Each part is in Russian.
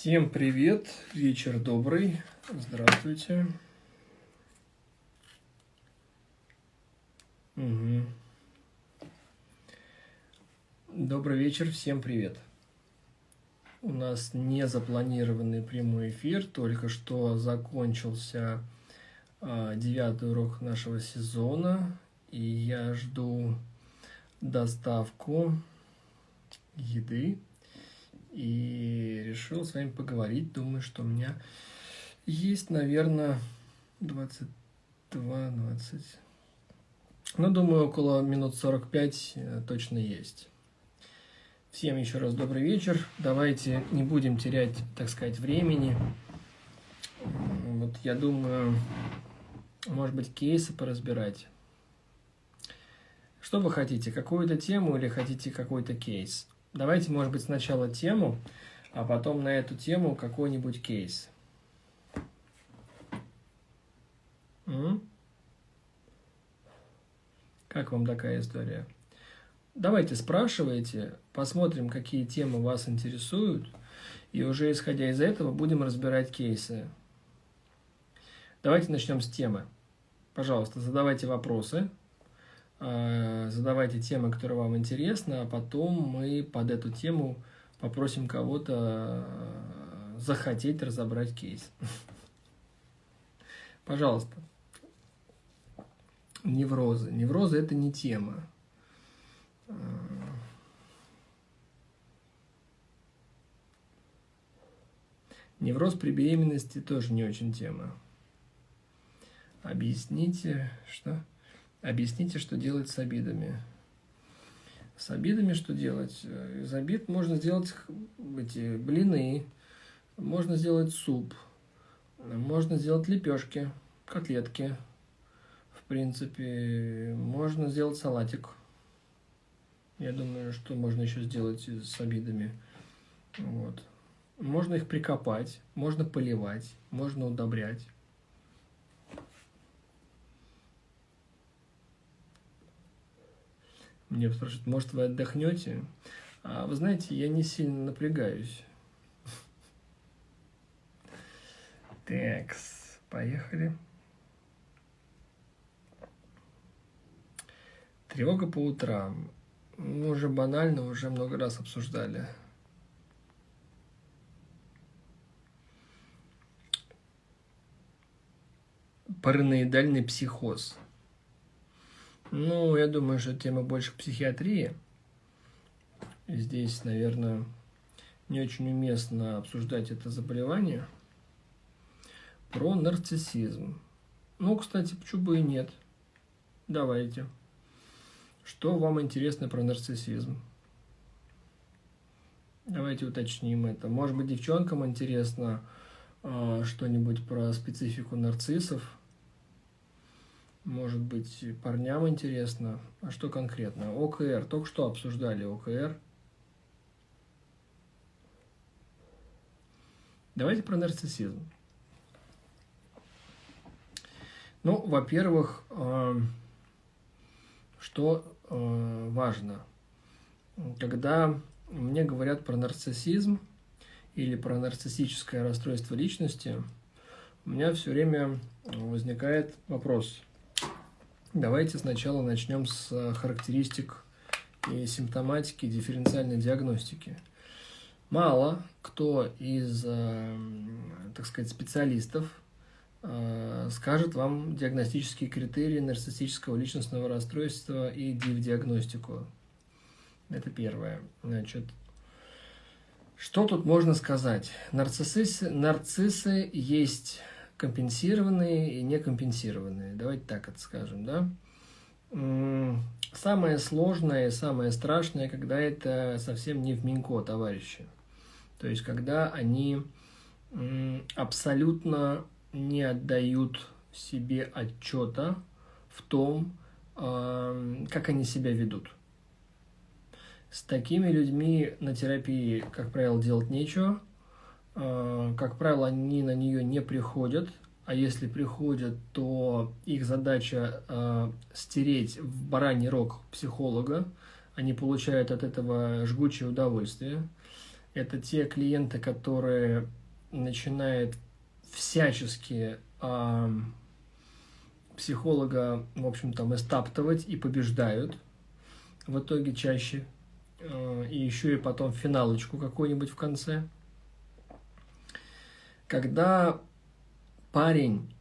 Всем привет, вечер добрый, здравствуйте. Угу. Добрый вечер, всем привет. У нас не запланированный прямой эфир, только что закончился а, девятый урок нашего сезона, и я жду доставку еды и решил с вами поговорить. Думаю, что у меня есть, наверное, 22, 20... Ну, думаю, около минут 45 э, точно есть. Всем еще раз добрый вечер. Давайте не будем терять, так сказать, времени. Вот я думаю, может быть, кейсы поразбирать. Что вы хотите, какую-то тему или хотите какой-то кейс? Давайте, может быть, сначала тему, а потом на эту тему какой-нибудь кейс. М? Как вам такая история? Давайте спрашивайте, посмотрим, какие темы вас интересуют, и уже исходя из этого будем разбирать кейсы. Давайте начнем с темы. Пожалуйста, задавайте вопросы. Э, задавайте темы, которые вам интересны, а потом мы под эту тему попросим кого-то э, захотеть разобрать кейс. Пожалуйста. Неврозы. Неврозы – это не тема. Э, невроз при беременности тоже не очень тема. Объясните, что... Объясните, что делать с обидами. С обидами что делать? Из обид можно сделать эти блины, можно сделать суп, можно сделать лепешки, котлетки. В принципе, можно сделать салатик. Я думаю, что можно еще сделать с обидами. Вот. Можно их прикопать, можно поливать, можно удобрять. Мне спрашивают, может, вы отдохнете? А вы знаете, я не сильно напрягаюсь. Такс, поехали. Тревога по утрам. Мы уже банально, уже много раз обсуждали. Параноидальный психоз – ну, я думаю, что тема больше психиатрии. Здесь, наверное, не очень уместно обсуждать это заболевание. Про нарциссизм. Ну, кстати, почему бы и нет. Давайте. Что вам интересно про нарциссизм? Давайте уточним это. Может быть, девчонкам интересно э, что-нибудь про специфику нарциссов – может быть, парням интересно. А что конкретно? ОКР. Только что обсуждали ОКР. Давайте про нарциссизм. Ну, во-первых, э, что э, важно. Когда мне говорят про нарциссизм или про нарциссическое расстройство личности, у меня все время возникает вопрос – Давайте сначала начнем с э, характеристик и симптоматики дифференциальной диагностики. Мало кто из, э, так сказать, специалистов э, скажет вам диагностические критерии нарциссического личностного расстройства и див-диагностику. Это первое. Значит, что тут можно сказать? Нарциссы, нарциссы есть компенсированные и некомпенсированные. Давайте так это скажем, да? Самое сложное и самое страшное, когда это совсем не в Минько, товарищи. То есть, когда они абсолютно не отдают себе отчета в том, как они себя ведут. С такими людьми на терапии, как правило, делать нечего – как правило, они на нее не приходят, а если приходят, то их задача э, стереть в бараний рог психолога, они получают от этого жгучее удовольствие. Это те клиенты, которые начинают всячески э, психолога, в общем, там, эстаптовать и побеждают в итоге чаще. Э, и еще и потом финалочку какую-нибудь в конце. Когда парень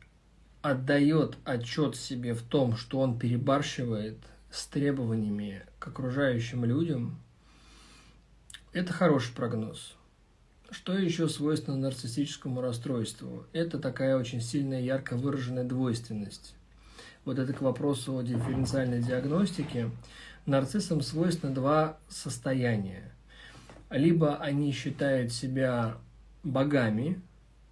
отдает отчет себе в том, что он перебарщивает с требованиями к окружающим людям, это хороший прогноз. Что еще свойственно нарциссическому расстройству? Это такая очень сильная, ярко выраженная двойственность. Вот это к вопросу о дифференциальной диагностике. Нарциссам свойственно два состояния. Либо они считают себя богами,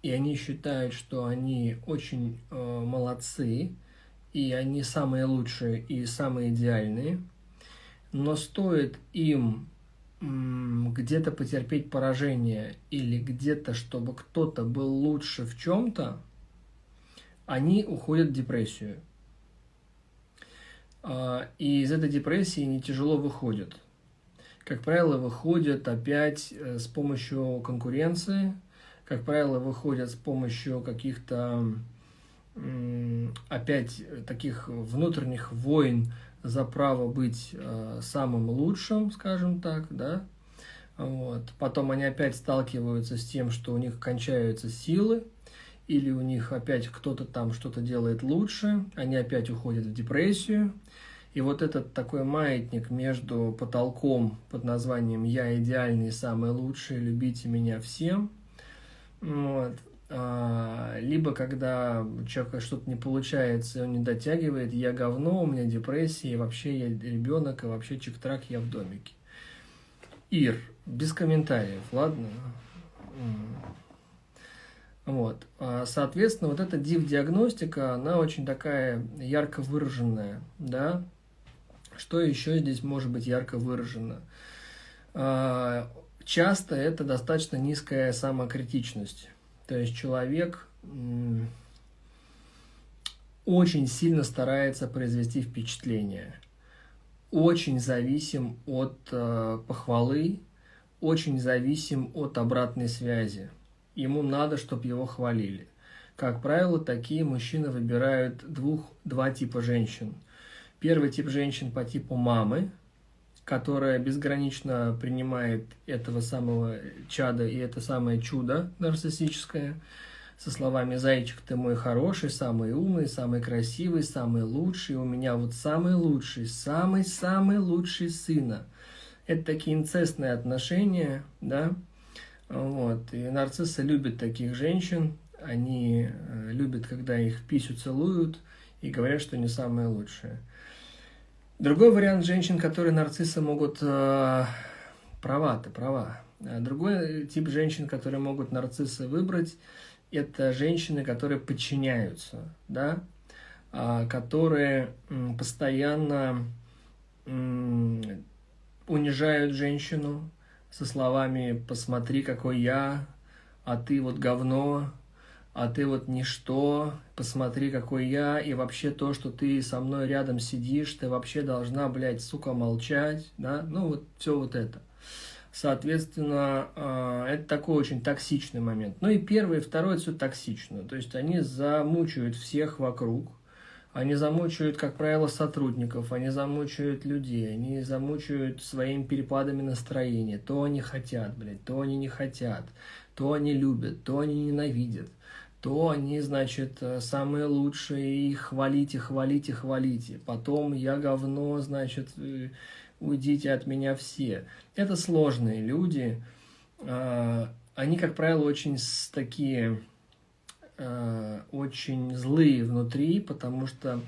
и они считают, что они очень э, молодцы, и они самые лучшие и самые идеальные, но стоит им где-то потерпеть поражение или где-то, чтобы кто-то был лучше в чем-то, они уходят в депрессию. А, и из этой депрессии не тяжело выходят. Как правило, выходят опять э, с помощью конкуренции, как правило, выходят с помощью каких-то опять таких внутренних войн за право быть э, самым лучшим, скажем так, да. Вот. Потом они опять сталкиваются с тем, что у них кончаются силы, или у них опять кто-то там что-то делает лучше, они опять уходят в депрессию. И вот этот такой маятник между потолком под названием «Я идеальный, самый лучший, любите меня всем», вот, а, либо когда человека что-то не получается, он не дотягивает, я говно, у меня депрессия, и вообще я ребенок, и вообще чик-трак, я в домике. Ир, без комментариев, ладно? Вот. А, соответственно, вот эта див-диагностика, она очень такая ярко выраженная, да? Что еще здесь может быть ярко выражено? Часто это достаточно низкая самокритичность. То есть человек очень сильно старается произвести впечатление, очень зависим от э, похвалы, очень зависим от обратной связи. Ему надо, чтобы его хвалили. Как правило, такие мужчины выбирают двух, два типа женщин. Первый тип женщин по типу мамы, которая безгранично принимает этого самого чада и это самое чудо нарциссическое, со словами «Зайчик, ты мой хороший, самый умный, самый красивый, самый лучший, у меня вот самый лучший, самый-самый лучший сына». Это такие инцестные отношения, да, вот, и нарциссы любят таких женщин, они э, любят, когда их писю целуют и говорят, что не самое лучшее. Другой вариант женщин, которые нарциссы могут... Э, права, ты права. А другой тип женщин, которые могут нарциссы выбрать, это женщины, которые подчиняются, да, а, которые постоянно унижают женщину со словами «посмотри, какой я», «а ты вот говно», а ты вот ничто, посмотри, какой я, и вообще то, что ты со мной рядом сидишь, ты вообще должна, блядь, сука, молчать, да, ну вот все вот это. Соответственно, а, это такой очень токсичный момент. Ну и первый, и второй, это все токсично. То есть они замучают всех вокруг, они замучают, как правило, сотрудников, они замучают людей, они замучают своими перепадами настроения. То они хотят, блядь, то они не хотят, то они любят, то они ненавидят то они, значит, э, самые лучшие, и хвалите, хвалите, хвалите. Потом я говно, значит, э, уйдите от меня все. Это сложные люди. А, они, как правило, очень такие, э, очень злые внутри, потому что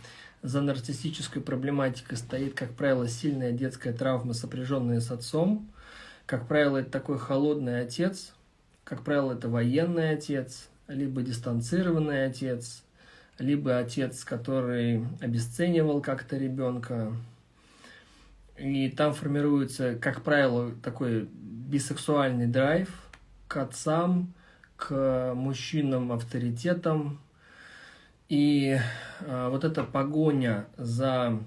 за нарциссической проблематикой стоит, как правило, сильная детская травма, сопряженная с отцом. Как правило, это такой холодный отец, как правило, это военный отец, либо дистанцированный отец, либо отец, который обесценивал как-то ребенка. И там формируется, как правило, такой бисексуальный драйв к отцам, к мужчинам-авторитетам. И а, вот эта погоня за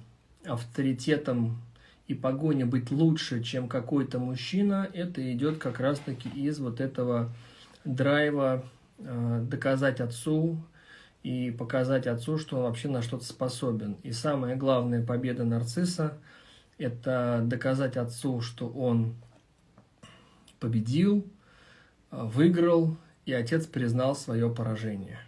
авторитетом и погоня быть лучше, чем какой-то мужчина, это идет как раз-таки из вот этого драйва э, доказать отцу и показать отцу, что он вообще на что-то способен. И самая главная победа нарцисса – это доказать отцу, что он победил, э, выиграл, и отец признал свое поражение.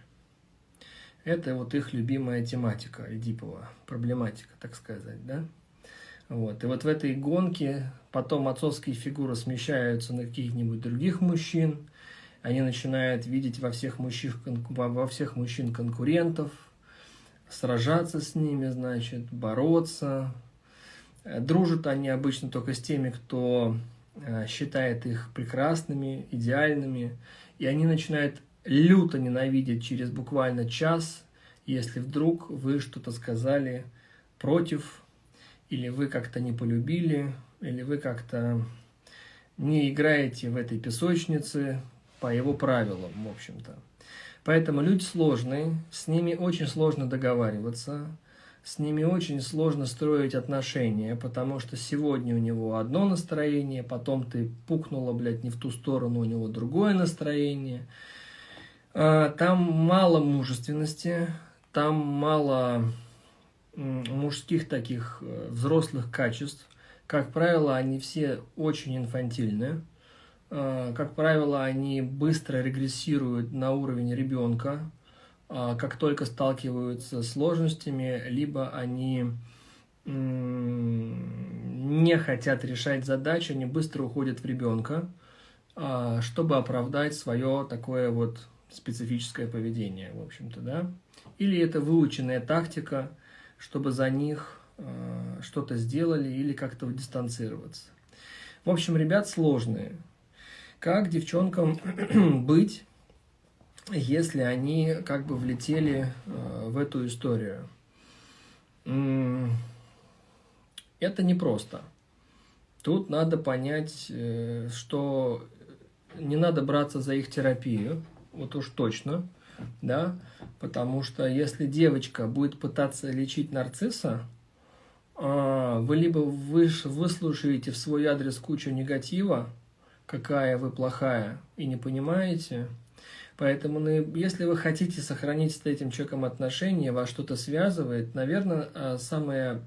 Это вот их любимая тематика Эдипова, проблематика, так сказать, да? Вот. И вот в этой гонке потом отцовские фигуры смещаются на каких-нибудь других мужчин, они начинают видеть во всех, мужчин, во всех мужчин конкурентов, сражаться с ними, значит, бороться. Дружат они обычно только с теми, кто э, считает их прекрасными, идеальными, и они начинают люто ненавидеть через буквально час, если вдруг вы что-то сказали против, или вы как-то не полюбили, или вы как-то не играете в этой песочнице, по его правилам, в общем-то. Поэтому люди сложные, с ними очень сложно договариваться, с ними очень сложно строить отношения, потому что сегодня у него одно настроение, потом ты пукнула, блядь, не в ту сторону, у него другое настроение. А, там мало мужественности, там мало мужских таких э, взрослых качеств. Как правило, они все очень инфантильные. Э, как правило, они быстро регрессируют на уровень ребенка, э, как только сталкиваются с сложностями, либо они не хотят решать задачи, они быстро уходят в ребенка, э, чтобы оправдать свое такое вот специфическое поведение, в общем-то, да. Или это выученная тактика, чтобы за них что-то сделали или как-то дистанцироваться. В общем, ребят сложные. Как девчонкам быть, если они как бы влетели э, в эту историю? Это непросто. Тут надо понять, э, что не надо браться за их терапию, вот уж точно, да, потому что если девочка будет пытаться лечить нарцисса, а, вы либо выслушаете в свой адрес кучу негатива, какая вы плохая и не понимаете. Поэтому, ну, если вы хотите сохранить с этим человеком отношения, вас что-то связывает, наверное, а, самая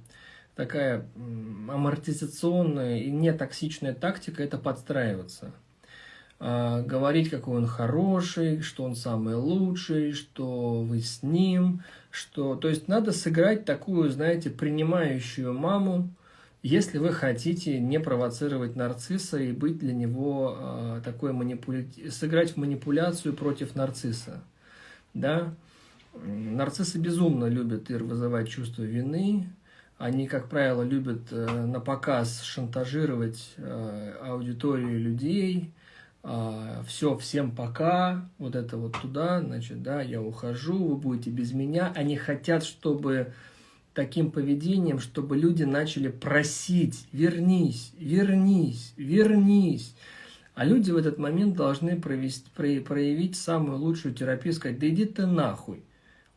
такая амортизационная и нетоксичная тактика – это подстраиваться. А, говорить, какой он хороший, что он самый лучший, что вы с ним, что... То есть надо сыграть такую, знаете, принимающую маму, если вы хотите не провоцировать нарцисса и быть для него э, такой манипуля... сыграть в манипуляцию против нарцисса, да, нарциссы безумно любят ир вызывать чувство вины, они, как правило, любят э, на показ шантажировать э, аудиторию людей, э, все, всем пока, вот это вот туда, значит, да, я ухожу, вы будете без меня. Они хотят, чтобы таким поведением, чтобы люди начали просить «вернись, вернись, вернись». А люди в этот момент должны провести, проявить самую лучшую терапию, сказать «да иди ты нахуй».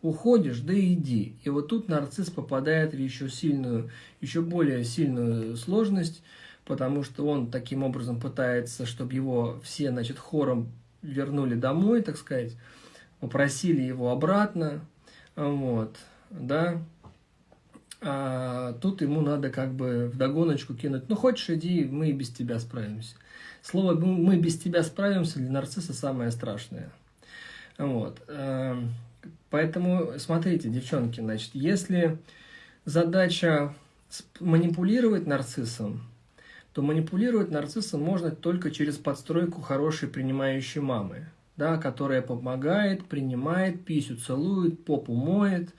Уходишь, да иди. И вот тут нарцисс попадает в еще сильную, еще более сильную сложность, потому что он таким образом пытается, чтобы его все, значит, хором вернули домой, так сказать, попросили его обратно, вот, да, а тут ему надо как бы в догоночку кинуть, ну хочешь иди, мы и без тебя справимся. Слово «мы без тебя справимся» для нарцисса самое страшное. Вот. Эм, поэтому смотрите, девчонки, значит, если задача манипулировать нарциссом, то манипулировать нарциссом можно только через подстройку хорошей принимающей мамы, да, которая помогает, принимает, писю целует, попу моет,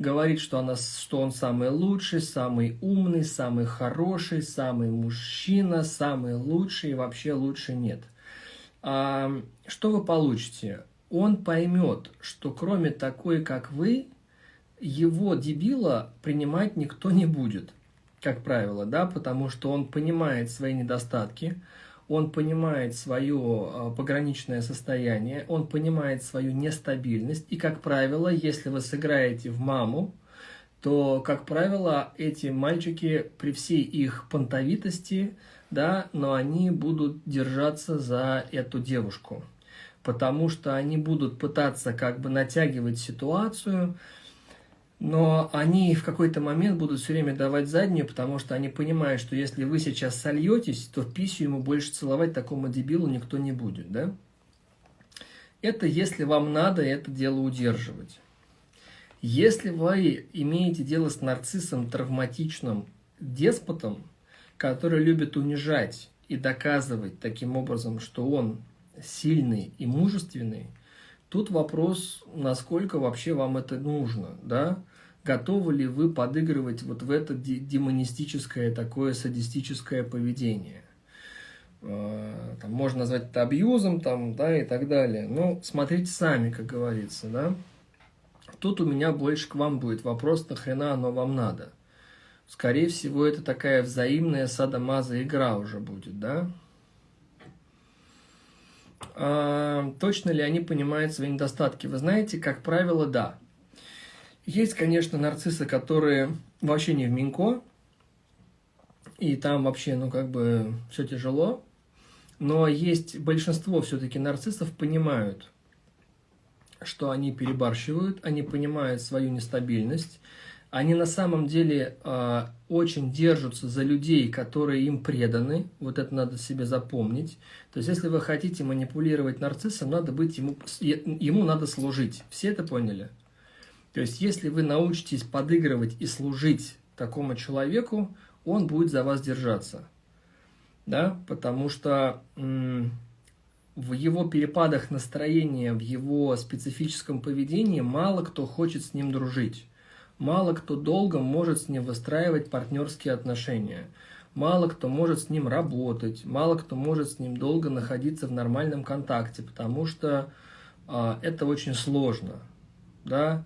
говорит, что, она, что он самый лучший, самый умный, самый хороший, самый мужчина, самый лучший, и вообще лучше нет. А, что вы получите? Он поймет, что кроме такой, как вы, его дебила принимать никто не будет, как правило, да, потому что он понимает свои недостатки, он понимает свое а, пограничное состояние, он понимает свою нестабильность, и, как правило, если вы сыграете в маму, то, как правило, эти мальчики при всей их понтовитости, да, но они будут держаться за эту девушку, потому что они будут пытаться как бы натягивать ситуацию, но они в какой-то момент будут все время давать заднюю, потому что они понимают, что если вы сейчас сольетесь, то в писю ему больше целовать такому дебилу никто не будет, да? Это если вам надо это дело удерживать. Если вы имеете дело с нарциссом, травматичным деспотом, который любит унижать и доказывать таким образом, что он сильный и мужественный, Тут вопрос, насколько вообще вам это нужно, да? Готовы ли вы подыгрывать вот в это демонистическое, такое садистическое поведение? А, там, можно назвать это абьюзом, там, да, и так далее. Ну, смотрите сами, как говорится, да? Тут у меня больше к вам будет вопрос, нахрена оно вам надо? Скорее всего, это такая взаимная садомаза игра уже будет, да? А, точно ли они понимают свои недостатки? Вы знаете, как правило, да. Есть, конечно, нарциссы, которые вообще не в Минько, и там вообще, ну, как бы, все тяжело. Но есть большинство все-таки нарциссов понимают, что они перебарщивают, они понимают свою нестабильность, они на самом деле э, очень держатся за людей, которые им преданы. Вот это надо себе запомнить. То есть, если вы хотите манипулировать нарциссом, надо быть ему, ему надо служить. Все это поняли? То есть, если вы научитесь подыгрывать и служить такому человеку, он будет за вас держаться. Да? Потому что в его перепадах настроения, в его специфическом поведении мало кто хочет с ним дружить. Мало кто долго может с ним выстраивать партнерские отношения. Мало кто может с ним работать, мало кто может с ним долго находиться в нормальном контакте, потому что э, это очень сложно. Да?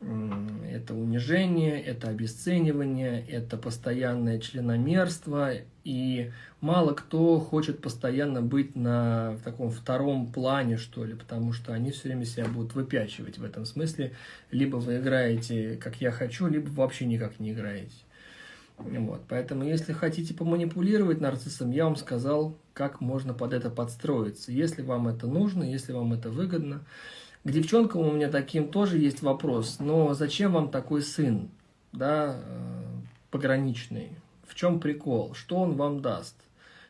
Это унижение, это обесценивание, это постоянное членомерство, и мало кто хочет постоянно быть на в таком втором плане, что ли, потому что они все время себя будут выпячивать в этом смысле. Либо вы играете, как я хочу, либо вообще никак не играете. Вот. Поэтому, если хотите поманипулировать нарциссом, я вам сказал, как можно под это подстроиться. Если вам это нужно, если вам это выгодно, к девчонкам у меня таким тоже есть вопрос. Но зачем вам такой сын, да, э, пограничный? В чем прикол? Что он вам даст?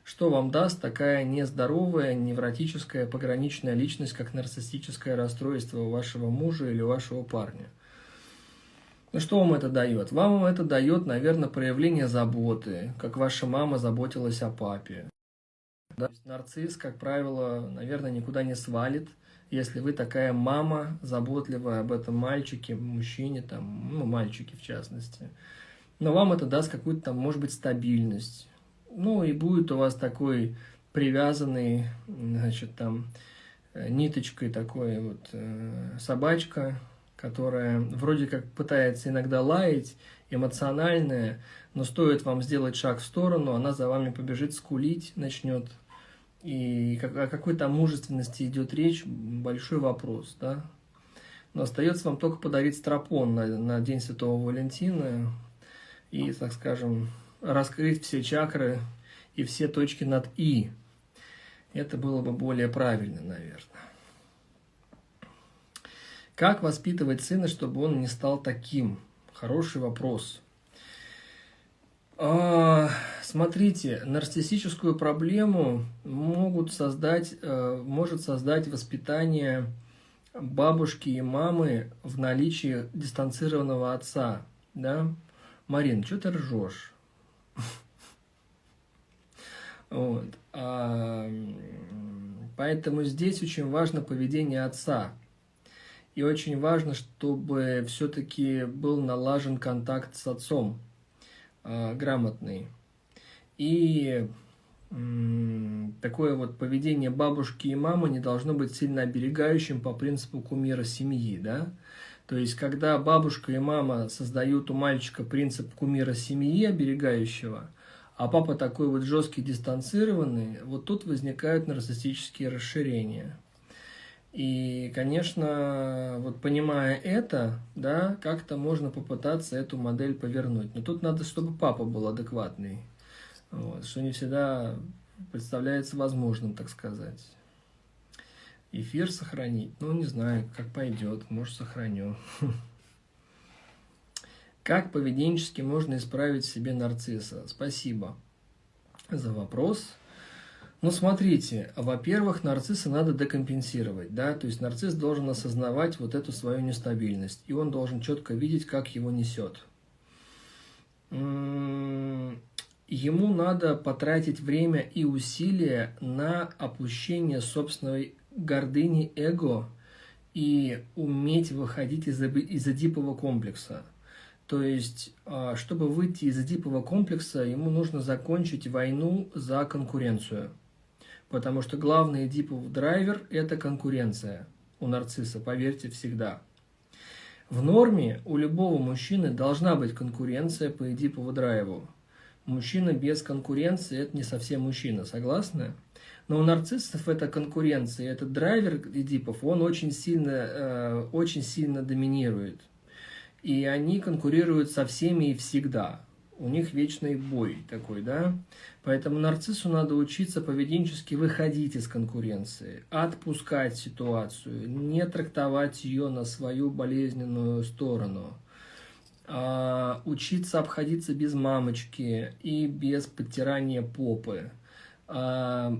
Что вам даст такая нездоровая, невротическая, пограничная личность, как нарциссическое расстройство вашего мужа или вашего парня? Ну что вам это дает? Вам это дает, наверное, проявление заботы, как ваша мама заботилась о папе. Да? Нарцисс, как правило, наверное, никуда не свалит, если вы такая мама, заботливая об этом мальчике, мужчине, там, ну, мальчике в частности. Но вам это даст какую-то там, может быть, стабильность. Ну, и будет у вас такой привязанный, значит, там, э, ниточкой такой вот э, собачка, которая вроде как пытается иногда лаять, эмоциональная, но стоит вам сделать шаг в сторону, она за вами побежит скулить, начнет и о какой там мужественности идет речь, большой вопрос, да. Но остается вам только подарить стропон на, на День Святого Валентина и, так скажем, раскрыть все чакры и все точки над «и». Это было бы более правильно, наверное. Как воспитывать сына, чтобы он не стал таким? Хороший вопрос. А, смотрите, нарциссическую проблему могут создать, э, может создать воспитание бабушки и мамы в наличии дистанцированного отца. Да? Марин, что ты ржешь? Вот. А, поэтому здесь очень важно поведение отца. И очень важно, чтобы все-таки был налажен контакт с отцом э, грамотный. И такое вот поведение бабушки и мамы не должно быть сильно оберегающим по принципу кумира семьи, да? То есть, когда бабушка и мама создают у мальчика принцип кумира семьи оберегающего, а папа такой вот жесткий, дистанцированный, вот тут возникают нарциссические расширения. И, конечно, вот понимая это, да, как-то можно попытаться эту модель повернуть. Но тут надо, чтобы папа был адекватный, вот, что не всегда представляется возможным, так сказать. Эфир сохранить? Ну, не знаю, как пойдет, может, сохраню. Как поведенчески можно исправить себе нарцисса? Спасибо за вопрос. Ну, смотрите, во-первых, нарцисса надо декомпенсировать, да, то есть нарцисс должен осознавать вот эту свою нестабильность, и он должен четко видеть, как его несет. Ему надо потратить время и усилия на опущение собственной гордыни эго и уметь выходить из, из эдипового комплекса. То есть, а, чтобы выйти из эдипового комплекса, ему нужно закончить войну за конкуренцию. Потому что главный эдипов драйвер – это конкуренция у нарцисса, поверьте, всегда. В норме у любого мужчины должна быть конкуренция по эдипову драйву. Мужчина без конкуренции – это не совсем мужчина, согласны? Но у нарциссов эта конкуренция, этот драйвер Эдипов, он очень сильно, э, очень сильно доминирует. И они конкурируют со всеми и всегда. У них вечный бой такой, да? Поэтому нарциссу надо учиться поведенчески выходить из конкуренции, отпускать ситуацию, не трактовать ее на свою болезненную сторону, а учиться обходиться без мамочки и без подтирания попы, а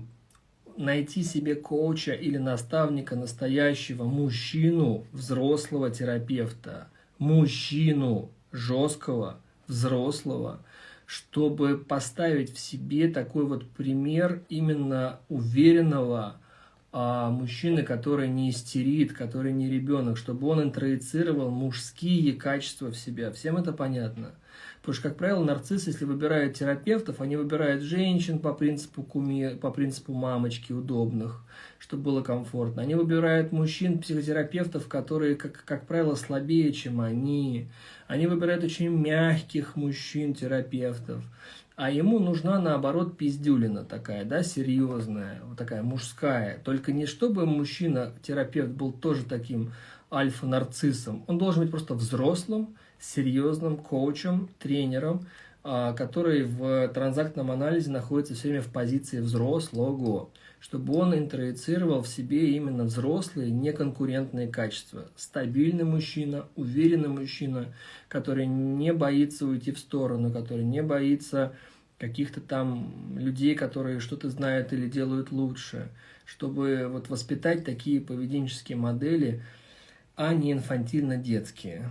найти себе коуча или наставника настоящего, мужчину, взрослого терапевта, мужчину жесткого, взрослого, чтобы поставить в себе такой вот пример именно уверенного а, мужчины, который не истерит, который не ребенок, чтобы он интроицировал мужские качества в себя. Всем это понятно. Потому что, как правило, нарциссы, если выбирают терапевтов, они выбирают женщин по принципу, куми, по принципу мамочки удобных, чтобы было комфортно. Они выбирают мужчин, психотерапевтов, которые, как, как правило, слабее, чем они. Они выбирают очень мягких мужчин, терапевтов. А ему нужна, наоборот, пиздюлина такая, да, серьезная, вот такая мужская. Только не чтобы мужчина, терапевт, был тоже таким альфа-нарциссом. Он должен быть просто взрослым, серьезным коучем, тренером, а, который в транзактном анализе находится все время в позиции взрослого, чтобы он интроицировал в себе именно взрослые, неконкурентные качества. Стабильный мужчина, уверенный мужчина, который не боится уйти в сторону, который не боится каких-то там людей, которые что-то знают или делают лучше, чтобы вот воспитать такие поведенческие модели, а не инфантильно-детские.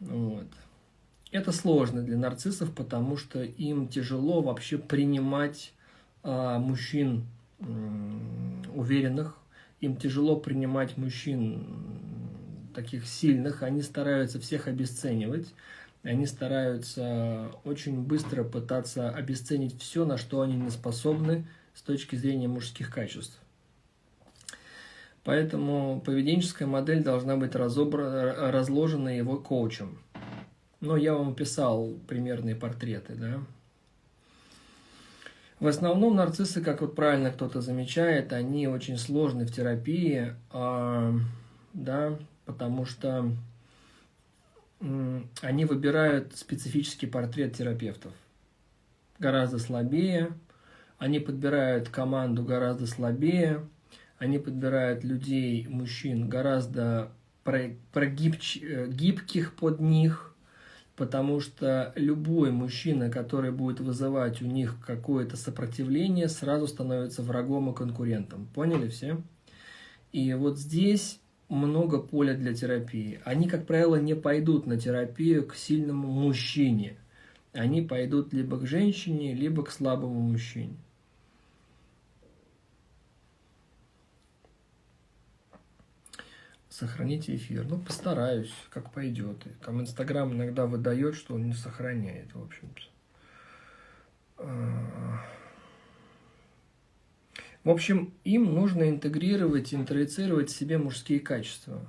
Вот. Это сложно для нарциссов, потому что им тяжело вообще принимать а, мужчин уверенных, им тяжело принимать мужчин таких сильных, они стараются всех обесценивать, они стараются очень быстро пытаться обесценить все, на что они не способны с точки зрения мужских качеств. Поэтому поведенческая модель должна быть разобрана, разложена его коучем. Но я вам описал примерные портреты, да. В основном нарциссы, как вот правильно кто-то замечает, они очень сложны в терапии, а, да, потому что они выбирают специфический портрет терапевтов. Гораздо слабее, они подбирают команду гораздо слабее, они подбирают людей, мужчин, гораздо прогиб, э, гибких под них, потому что любой мужчина, который будет вызывать у них какое-то сопротивление, сразу становится врагом и конкурентом. Поняли все? И вот здесь много поля для терапии. Они, как правило, не пойдут на терапию к сильному мужчине. Они пойдут либо к женщине, либо к слабому мужчине. Сохраните эфир. Ну, постараюсь, как пойдет. Там Инстаграм иногда выдает, что он не сохраняет, в общем-то. А. В общем, им нужно интегрировать, интроицировать в себе мужские качества.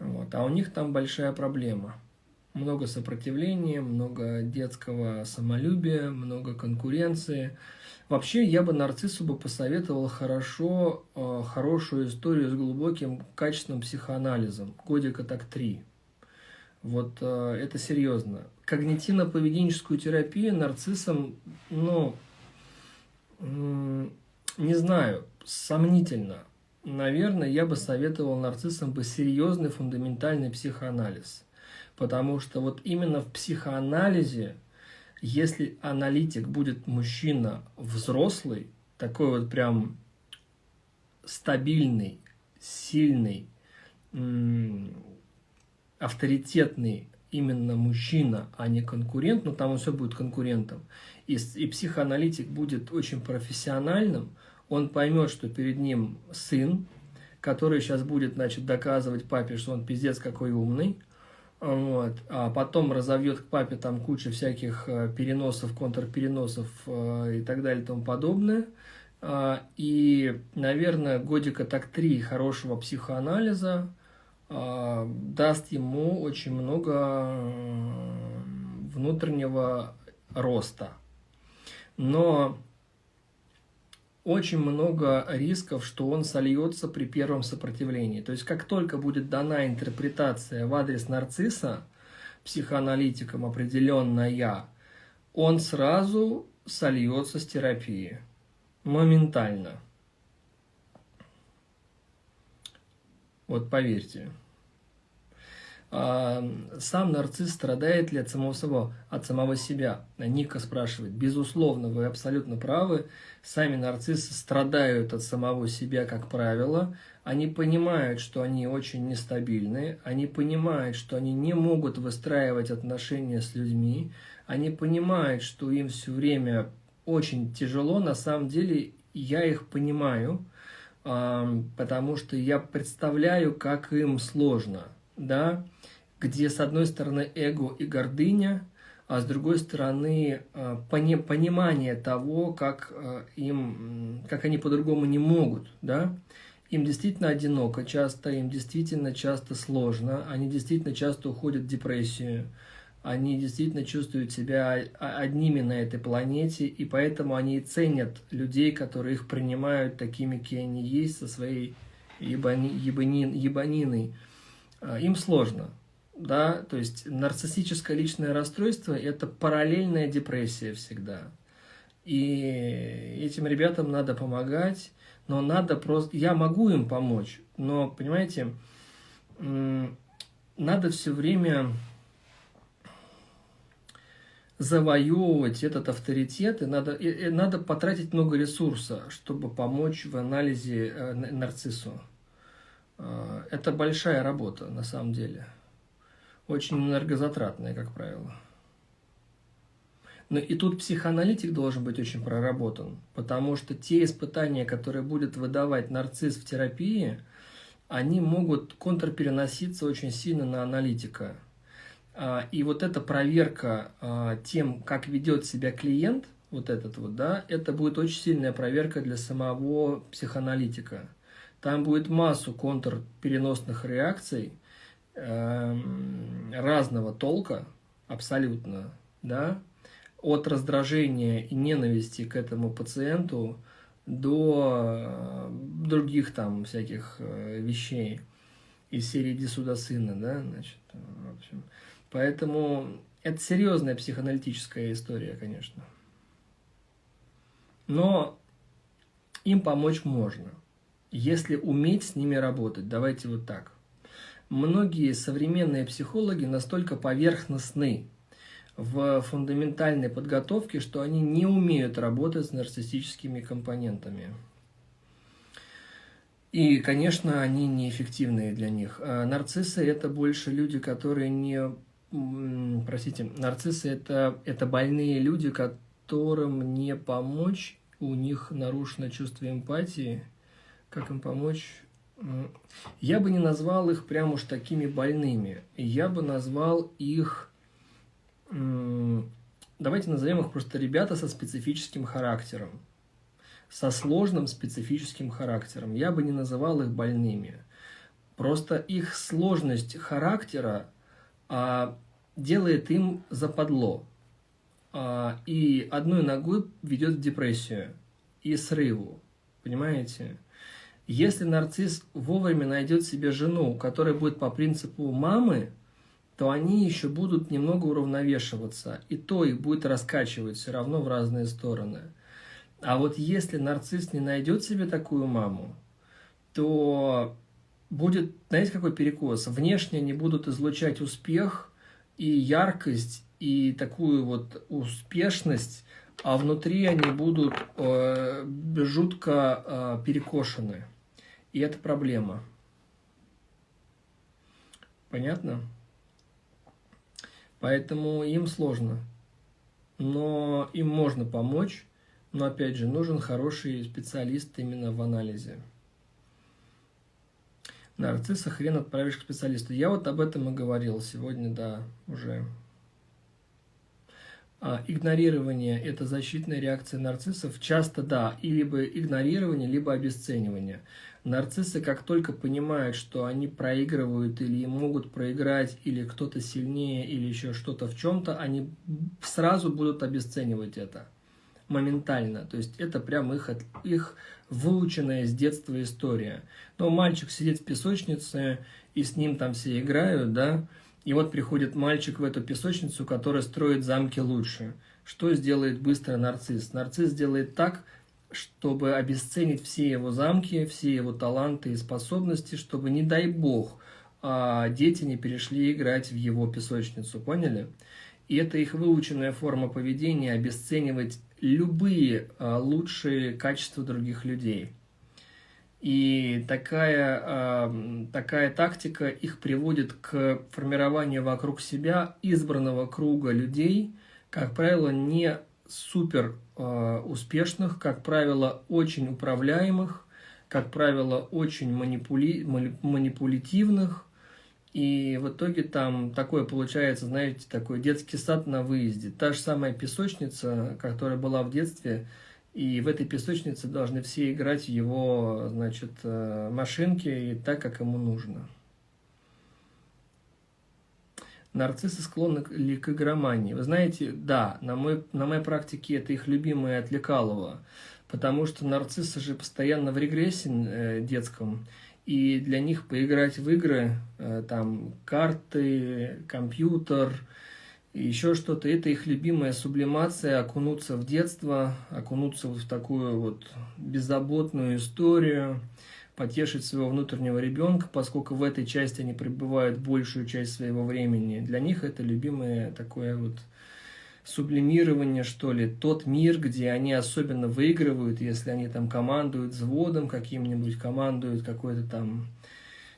Вот. А у них там большая проблема. Много сопротивления, много детского самолюбия, много конкуренции. Вообще, я бы нарциссу бы посоветовал хорошо, э, хорошую историю с глубоким, качественным психоанализом. Годика так три. Вот э, это серьезно. Когнитивно-поведенческую терапию нарциссам, ну, не знаю, сомнительно. Наверное, я бы советовал нарциссам бы серьезный фундаментальный психоанализ. Потому что вот именно в психоанализе, если аналитик будет мужчина взрослый, такой вот прям стабильный, сильный, авторитетный именно мужчина, а не конкурент, но там он все будет конкурентом, и, и психоаналитик будет очень профессиональным, он поймет, что перед ним сын, который сейчас будет, значит, доказывать папе, что он пиздец какой умный, вот, а потом разовьет к папе там кучу всяких э, переносов, контрпереносов э, и так далее и тому подобное. А, и, наверное, годика так три хорошего психоанализа – а, даст ему очень много внутреннего роста. Но очень много рисков, что он сольется при первом сопротивлении. То есть, как только будет дана интерпретация в адрес нарцисса, психоаналитиком определенная, он сразу сольется с терапией. Моментально. Вот поверьте. А, сам нарцисс страдает ли от самого, самого, от самого себя? Ника спрашивает. Безусловно, вы абсолютно правы. Сами нарциссы страдают от самого себя, как правило. Они понимают, что они очень нестабильны. Они понимают, что они не могут выстраивать отношения с людьми. Они понимают, что им все время очень тяжело. На самом деле, я их понимаю, потому что я представляю, как им сложно. Да? где с одной стороны эго и гордыня, а с другой стороны э, пони понимание того, как, э, им, как они по-другому не могут. Да? Им действительно одиноко часто, им действительно часто сложно, они действительно часто уходят в депрессию, они действительно чувствуют себя одними на этой планете, и поэтому они ценят людей, которые их принимают такими, какие они есть, со своей ебани, ебанин, ебаниной. Э, им сложно да, то есть нарциссическое личное расстройство – это параллельная депрессия всегда. И этим ребятам надо помогать, но надо просто… Я могу им помочь, но, понимаете, надо все время завоевывать этот авторитет, и надо, и, и надо потратить много ресурса, чтобы помочь в анализе э, нарциссу. Э, это большая работа, на самом деле очень энергозатратные, как правило. Но и тут психоаналитик должен быть очень проработан, потому что те испытания, которые будет выдавать нарцисс в терапии, они могут контрпереноситься очень сильно на аналитика. А, и вот эта проверка а, тем, как ведет себя клиент, вот этот вот, да, это будет очень сильная проверка для самого психоаналитика. Там будет массу контрпереносных реакций, Эм, разного толка, абсолютно, да, от раздражения и ненависти к этому пациенту до э, других там всяких э, вещей из серии «Иди сюда, сына», да, значит, в общем. Поэтому это серьезная психоаналитическая история, конечно. Но им помочь можно, если уметь с ними работать. Давайте вот так многие современные психологи настолько поверхностны в фундаментальной подготовке, что они не умеют работать с нарциссическими компонентами. И, конечно, они неэффективные для них. А нарциссы – это больше люди, которые не... Простите, нарциссы это, – это больные люди, которым не помочь, у них нарушено чувство эмпатии. Как им помочь? Я бы не назвал их прям уж такими больными. Я бы назвал их... Давайте назовем их просто ребята со специфическим характером. Со сложным специфическим характером. Я бы не называл их больными. Просто их сложность характера а, делает им западло. а, и одной ногой ведет в депрессию и срыву. Понимаете? Если нарцисс вовремя найдет себе жену, которая будет по принципу мамы, то они еще будут немного уравновешиваться, и то их будет раскачивать все равно в разные стороны. А вот если нарцисс не найдет себе такую маму, то будет, знаете, какой перекос? Внешне они будут излучать успех и яркость, и такую вот успешность, а внутри они будут э, жутко э, перекошены. И это проблема. Понятно? Поэтому им сложно. Но им можно помочь. Но опять же, нужен хороший специалист именно в анализе. Нарцисса хрен отправишь к специалисту. Я вот об этом и говорил сегодня, да, уже. А, игнорирование – это защитная реакция нарциссов. Часто, да, и либо игнорирование, либо обесценивание. Нарциссы, как только понимают, что они проигрывают или могут проиграть, или кто-то сильнее, или еще что-то в чем-то, они сразу будут обесценивать это моментально. То есть это прям их, их выученная с детства история. Но мальчик сидит в песочнице, и с ним там все играют, да, и вот приходит мальчик в эту песочницу, который строит замки лучше. Что сделает быстро нарцисс? Нарцисс сделает так, чтобы обесценить все его замки, все его таланты и способности, чтобы, не дай бог, а, дети не перешли играть в его песочницу, поняли? И это их выученная форма поведения обесценивать любые а, лучшие качества других людей. И такая, а, такая тактика их приводит к формированию вокруг себя избранного круга людей, как правило, не супер э, успешных, как правило, очень управляемых, как правило, очень манипули... манипулятивных. И в итоге там такое получается, знаете, такой детский сад на выезде. Та же самая песочница, которая была в детстве, и в этой песочнице должны все играть его, значит, э, машинки и так, как ему нужно. Нарциссы склонны ли к игромании? Вы знаете, да, на, мой, на моей практике это их любимое от Лекалова, потому что нарциссы же постоянно в регрессе э, детском, и для них поиграть в игры, э, там, карты, компьютер, еще что-то, это их любимая сублимация, окунуться в детство, окунуться в такую вот беззаботную историю, потешить своего внутреннего ребенка, поскольку в этой части они пребывают большую часть своего времени. Для них это любимое такое вот сублимирование, что ли, тот мир, где они особенно выигрывают, если они там командуют взводом каким-нибудь, командуют какой-то там,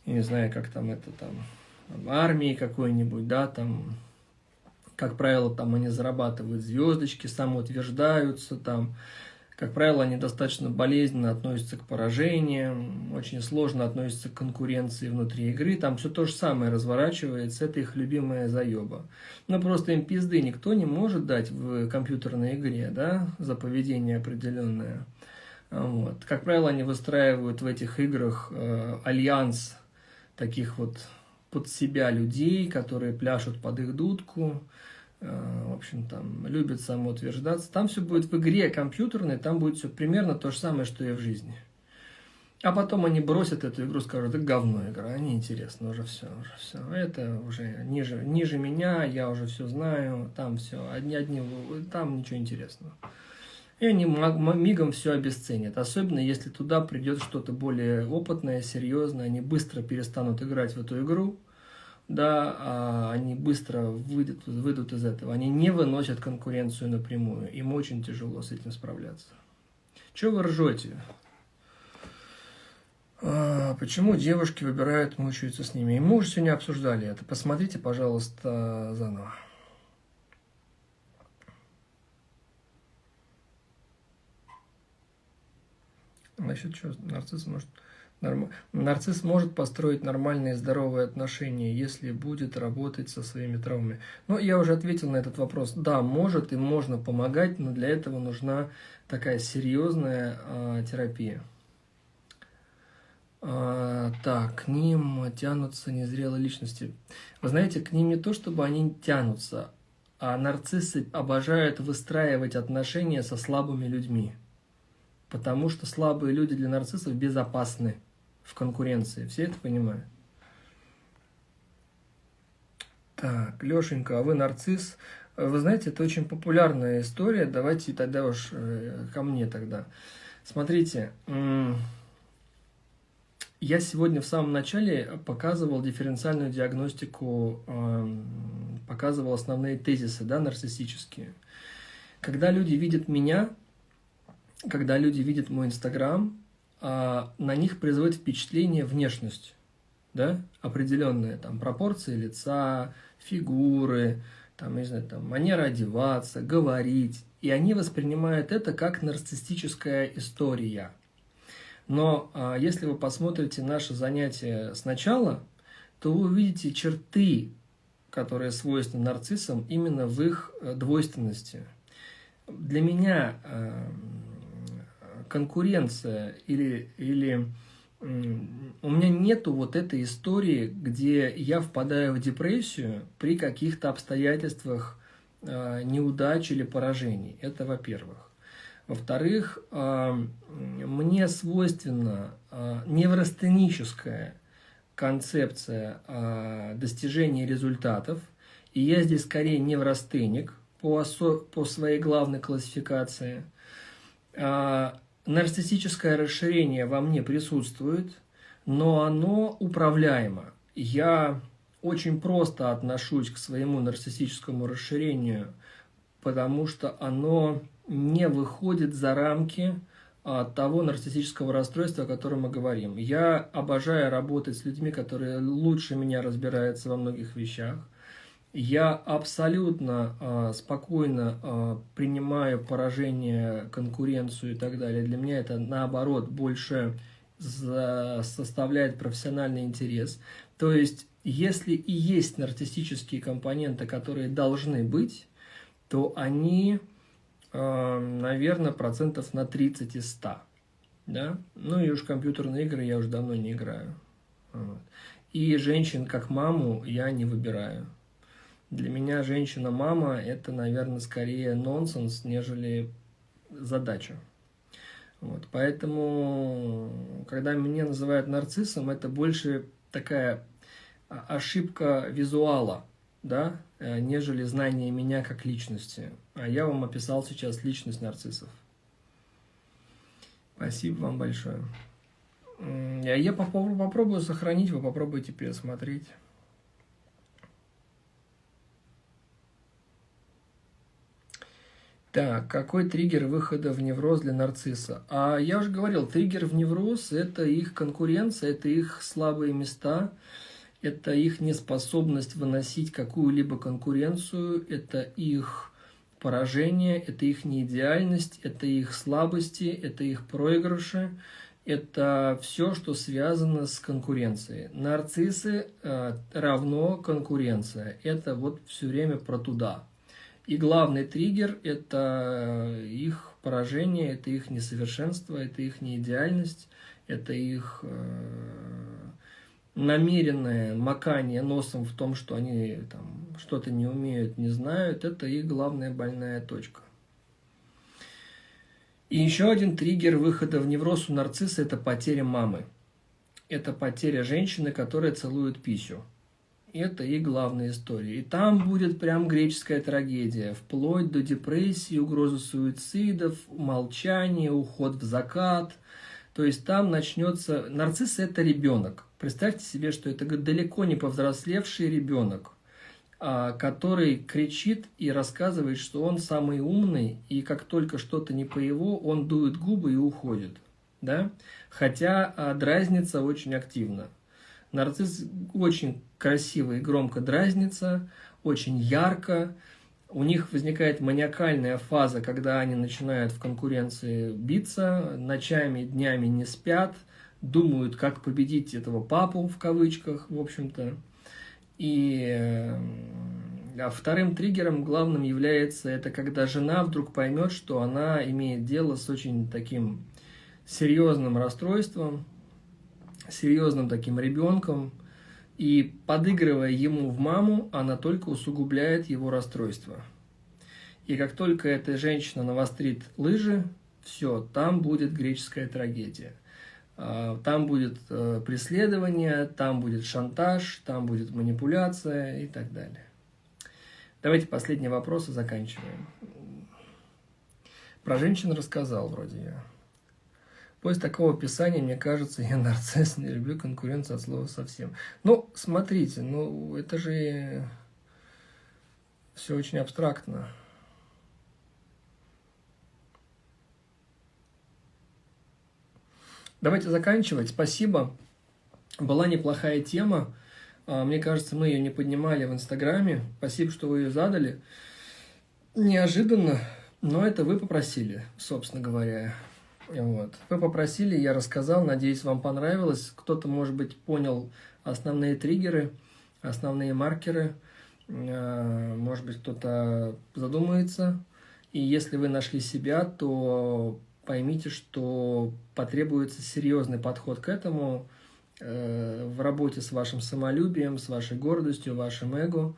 я не знаю, как там это там, армией какой-нибудь, да, там, как правило, там они зарабатывают звездочки, самоутверждаются, там, как правило, они достаточно болезненно относятся к поражениям, очень сложно относятся к конкуренции внутри игры. Там все то же самое разворачивается, это их любимая заеба. Но просто им пизды никто не может дать в компьютерной игре, да, за поведение определенное. Вот. Как правило, они выстраивают в этих играх э, альянс таких вот под себя людей, которые пляшут под их дудку, в общем, там, любит самоутверждаться. Там все будет в игре компьютерной, там будет все примерно то же самое, что и в жизни. А потом они бросят эту игру, скажут, это говно игра, неинтересно, уже все, уже все. Это уже ниже, ниже меня, я уже все знаю, там все, одни, одни, там ничего интересного. И они мигом все обесценят. Особенно, если туда придет что-то более опытное, серьезное, они быстро перестанут играть в эту игру, да, а они быстро выйдут, выйдут из этого. Они не выносят конкуренцию напрямую. Им очень тяжело с этим справляться. Чего вы ржете? А, почему девушки выбирают мучаются с ними? И мы уже сегодня обсуждали это. Посмотрите, пожалуйста, заново. Насчет чего? Нарцисс может... Нарцисс может построить нормальные здоровые отношения, если будет работать со своими травмами. Но я уже ответил на этот вопрос. Да, может и можно помогать, но для этого нужна такая серьезная э, терапия. А, так, к ним тянутся незрелые личности. Вы знаете, к ним не то, чтобы они тянутся, а нарциссы обожают выстраивать отношения со слабыми людьми. Потому что слабые люди для нарциссов безопасны в конкуренции. Все это понимают? Так, Лешенька, а вы нарцисс? Вы знаете, это очень популярная история. Давайте тогда уж э, ко мне тогда. Смотрите, я сегодня в самом начале показывал дифференциальную диагностику, показывал основные тезисы, да, нарциссические. Когда люди видят меня, когда люди видят мой Инстаграм, а, на них производит впечатление внешность, да, определенные там пропорции лица, фигуры, там, не знаю, там, манера одеваться, говорить. И они воспринимают это как нарциссическая история. Но а, если вы посмотрите наше занятие сначала, то вы увидите черты, которые свойственны нарциссам именно в их э, двойственности. Для меня э, конкуренция или, или у меня нету вот этой истории, где я впадаю в депрессию при каких-то обстоятельствах э, неудач или поражений. Это во-первых. Во-вторых, э, мне свойственна э, неврастеническая концепция э, достижения результатов, и я здесь скорее неврастеник по, по своей главной классификации. Нарциссическое расширение во мне присутствует, но оно управляемо. Я очень просто отношусь к своему нарциссическому расширению, потому что оно не выходит за рамки а, того нарциссического расстройства, о котором мы говорим. Я обожаю работать с людьми, которые лучше меня разбираются во многих вещах. Я абсолютно э, спокойно э, принимаю поражение, конкуренцию и так далее. Для меня это, наоборот, больше за, составляет профессиональный интерес. То есть, если и есть нарциссические компоненты, которые должны быть, то они Эм, наверное, процентов на 30 из 100. Да? Ну и уж компьютерные игры я уже давно не играю. Вот. И женщин как маму я не выбираю. Для меня женщина-мама – это, наверное, скорее нонсенс, нежели задача. Вот. Поэтому, когда меня называют нарциссом, это больше такая ошибка визуала – да, э, нежели знание меня как личности. А я вам описал сейчас личность нарциссов. Спасибо вам большое. Я попробую сохранить, вы попробуйте пересмотреть. Так, какой триггер выхода в невроз для нарцисса? А я уже говорил, триггер в невроз – это их конкуренция, это их слабые места – это их неспособность выносить какую-либо конкуренцию, это их поражение, это их неидеальность, это их слабости, это их проигрыши, это все, что связано с конкуренцией. Нарциссы э, равно конкуренция. Это вот все время про туда. И главный триггер – это их поражение, это их несовершенство, это их неидеальность, это их э, намеренное макание носом в том, что они там что-то не умеют, не знают, это их главная больная точка. И еще один триггер выхода в невроз у нарцисса – это потеря мамы. Это потеря женщины, которая целует писю. Это их главная история. И там будет прям греческая трагедия, вплоть до депрессии, угрозы суицидов, молчания, уход в закат. То есть там начнется... Нарцисс – это ребенок. Представьте себе, что это далеко не повзрослевший ребенок, а, который кричит и рассказывает, что он самый умный, и как только что-то не по его, он дует губы и уходит. Да? Хотя а, дразнится очень активно. Нарцисс очень красиво и громко дразнится, очень ярко. У них возникает маниакальная фаза, когда они начинают в конкуренции биться, ночами, днями не спят – думают, как победить этого папу, в кавычках, в общем-то. И а вторым триггером главным является это, когда жена вдруг поймет, что она имеет дело с очень таким серьезным расстройством, серьезным таким ребенком, И подыгрывая ему в маму, она только усугубляет его расстройство. И как только эта женщина навострит лыжи, все, там будет греческая трагедия. А, там будет э, преследование, там будет шантаж, там будет манипуляция и так далее. Давайте последний вопрос и заканчиваем. Про женщин рассказал вроде я. После такого описания, мне кажется, я нарцисс, не люблю конкуренцию от слова совсем. Ну, смотрите, ну, это же все очень абстрактно. Давайте заканчивать. Спасибо. Была неплохая тема. А, мне кажется, мы ее не поднимали в Инстаграме. Спасибо, что вы ее задали. Неожиданно, но это вы попросили, собственно говоря. Вот. Вы попросили, я рассказал, надеюсь, вам понравилось. Кто-то, может быть, понял основные триггеры, основные маркеры. А, может быть, кто-то задумается. И если вы нашли себя, то поймите, что потребуется серьезный подход к этому э, в работе с вашим самолюбием, с вашей гордостью, вашим эго.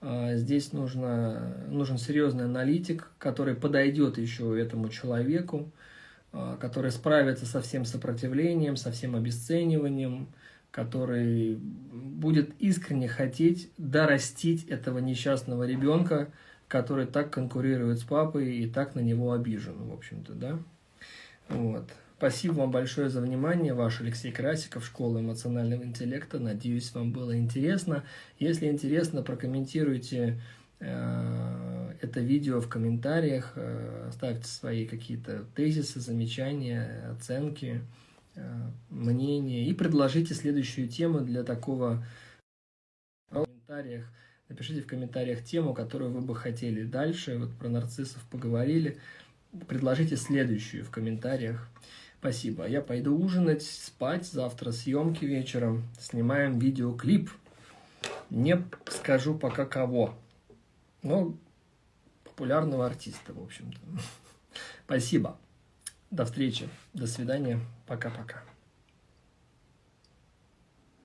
Э, здесь нужно, нужен серьезный аналитик, который подойдет еще этому человеку, э, который справится со всем сопротивлением, со всем обесцениванием, который будет искренне хотеть дорастить этого несчастного ребенка, который так конкурирует с папой и так на него обижен, в общем-то, да. Вот. Спасибо вам большое за внимание. Ваш Алексей Красиков, Школа эмоционального интеллекта. Надеюсь, вам было интересно. Если интересно, прокомментируйте это видео в комментариях, э, ставьте свои какие-то тезисы, замечания, оценки, э, мнения и предложите следующую тему для такого в комментариях. Напишите в комментариях тему, которую вы бы хотели дальше. Вот про нарциссов поговорили предложите следующую в комментариях. Спасибо. Я пойду ужинать, спать. Завтра съемки вечером. Снимаем видеоклип. Не скажу пока кого. Но популярного артиста, в общем-то. Спасибо. До встречи. До свидания. Пока-пока.